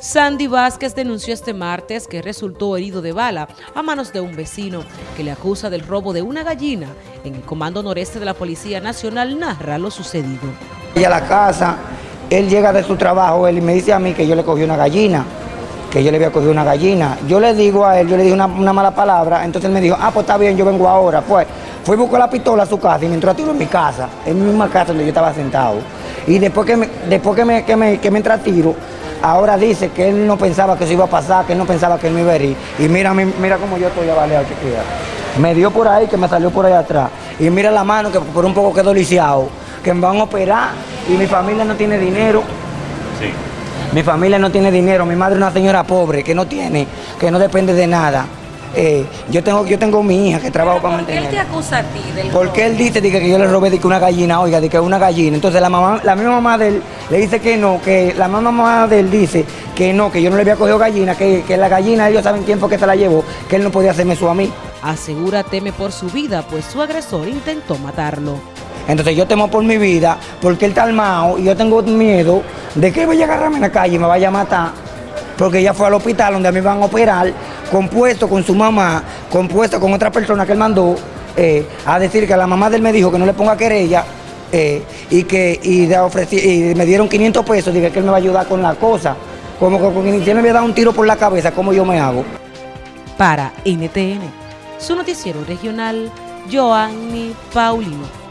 Sandy Vázquez denunció este martes que resultó herido de bala a manos de un vecino que le acusa del robo de una gallina. En el Comando Noreste de la Policía Nacional narra lo sucedido. Y a la casa, él llega de su trabajo, él me dice a mí que yo le cogí una gallina, que yo le había cogido una gallina. Yo le digo a él, yo le dije una, una mala palabra, entonces él me dijo, ah, pues está bien, yo vengo ahora. Pues fui a buscar la pistola a su casa y me entró a tiro en mi casa, en mi misma casa donde yo estaba sentado. Y después que me, después que me, que me, que me entra a tiro, ahora dice que él no pensaba que eso iba a pasar, que él no pensaba que él me iba a herir. Y mira, mira cómo yo estoy avaleado, chiquilla. Me dio por ahí, que me salió por ahí atrás. Y mira la mano, que por un poco quedó lisiado, que me van a operar y mi familia no tiene dinero. Sí. Mi familia no tiene dinero, mi madre es una señora pobre que no tiene, que no depende de nada. Eh, yo tengo yo tengo mi hija que trabaja para ¿Por qué él mantener. te acusa a ti del Porque él dice dice, que yo le robé de que una gallina, oiga, de que una gallina. Entonces la mamá, la misma mamá de él le dice que no, que la misma mamá de él dice que no, que yo no le había cogido gallina, que, que la gallina ellos saben quién fue que se la llevó, que él no podía hacerme eso a mí. Asegura teme por su vida, pues su agresor intentó matarlo. Entonces yo temo por mi vida, porque él está armado y yo tengo miedo de que él vaya a agarrarme en la calle y me vaya a matar. Porque ella fue al hospital donde a mí van a operar, compuesto con su mamá, compuesto con otra persona que él mandó eh, a decir que la mamá de él me dijo que no le ponga querella eh, y que y, me dieron 500 pesos, dije que él me va a ayudar con la cosa. Como que si él me había dado un tiro por la cabeza, ¿cómo yo me hago? Para NTN, su noticiero regional, Joanny Paulino.